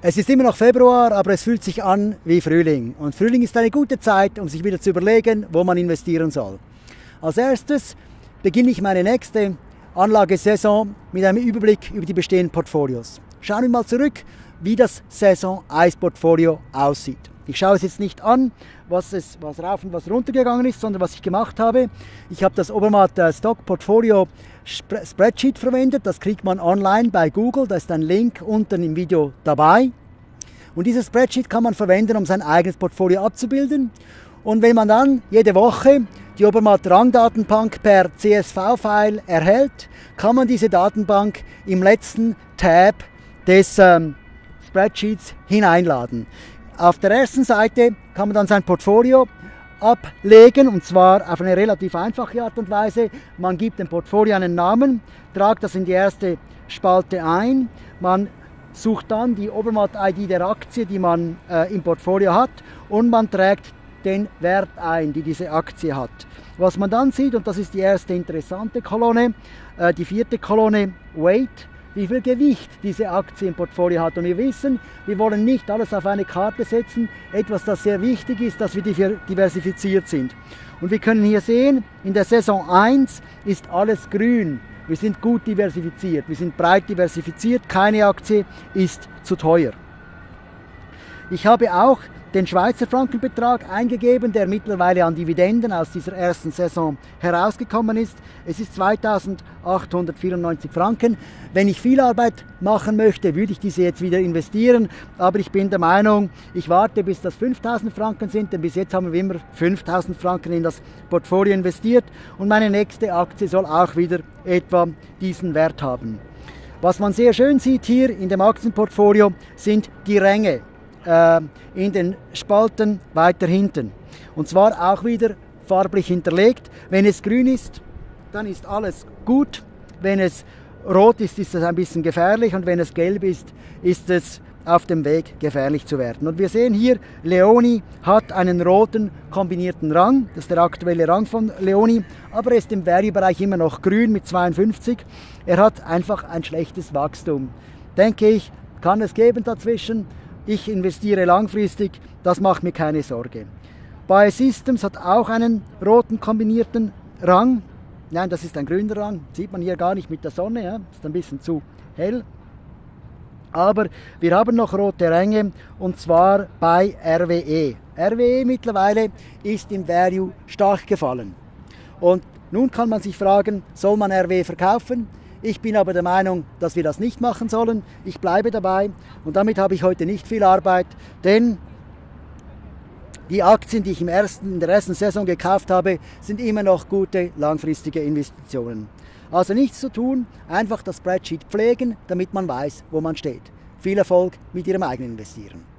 Es ist immer noch Februar, aber es fühlt sich an wie Frühling. Und Frühling ist eine gute Zeit, um sich wieder zu überlegen, wo man investieren soll. Als erstes beginne ich meine nächste Anlagesaison mit einem Überblick über die bestehenden Portfolios. Schauen wir mal zurück, wie das Saison 1 Portfolio aussieht. Ich schaue es jetzt nicht an, was, es, was rauf und was runter gegangen ist, sondern was ich gemacht habe. Ich habe das Obermatt äh, Stock Portfolio Spreadsheet verwendet. Das kriegt man online bei Google. Da ist ein Link unten im Video dabei. Und dieses Spreadsheet kann man verwenden, um sein eigenes Portfolio abzubilden. Und wenn man dann jede Woche die Obermatt Rangdatenbank per CSV-File erhält, kann man diese Datenbank im letzten Tab des ähm, Spreadsheets hineinladen. Auf der ersten Seite kann man dann sein Portfolio ablegen und zwar auf eine relativ einfache Art und Weise. Man gibt dem Portfolio einen Namen, tragt das in die erste Spalte ein, man sucht dann die Obermatt-ID der Aktie, die man äh, im Portfolio hat und man trägt den Wert ein, die diese Aktie hat. Was man dann sieht, und das ist die erste interessante Kolonne, äh, die vierte Kolonne Weight, wie viel Gewicht diese Aktie im Portfolio hat. Und wir wissen, wir wollen nicht alles auf eine Karte setzen. Etwas, das sehr wichtig ist, dass wir diversifiziert sind. Und wir können hier sehen, in der Saison 1 ist alles grün. Wir sind gut diversifiziert, wir sind breit diversifiziert, keine Aktie ist zu teuer. Ich habe auch den Schweizer Frankenbetrag eingegeben, der mittlerweile an Dividenden aus dieser ersten Saison herausgekommen ist. Es ist 2894 Franken. Wenn ich viel Arbeit machen möchte, würde ich diese jetzt wieder investieren, aber ich bin der Meinung, ich warte bis das 5000 Franken sind, denn bis jetzt haben wir immer 5000 Franken in das Portfolio investiert und meine nächste Aktie soll auch wieder etwa diesen Wert haben. Was man sehr schön sieht hier in dem Aktienportfolio sind die Ränge äh, in den Spalten weiter hinten. Und zwar auch wieder farblich hinterlegt. Wenn es grün ist, dann ist alles gut. Wenn es rot ist, ist es ein bisschen gefährlich und wenn es gelb ist, ist es auf dem Weg gefährlich zu werden. Und wir sehen hier, Leoni hat einen roten kombinierten Rang, das ist der aktuelle Rang von Leoni, aber er ist im Value-Bereich immer noch grün mit 52. Er hat einfach ein schlechtes Wachstum. Denke ich, kann es geben dazwischen, ich investiere langfristig, das macht mir keine Sorge. Biosystems hat auch einen roten kombinierten Rang. Nein, das ist ein grüner Rang, sieht man hier gar nicht mit der Sonne, ja? ist ein bisschen zu hell. Aber wir haben noch rote Ränge und zwar bei RWE. RWE mittlerweile ist im Value stark gefallen. Und nun kann man sich fragen, soll man RWE verkaufen? Ich bin aber der Meinung, dass wir das nicht machen sollen. Ich bleibe dabei und damit habe ich heute nicht viel Arbeit, denn die Aktien, die ich im ersten, in der ersten Saison gekauft habe, sind immer noch gute langfristige Investitionen. Also nichts zu tun, einfach das Spreadsheet pflegen, damit man weiß, wo man steht. Viel Erfolg mit Ihrem eigenen Investieren.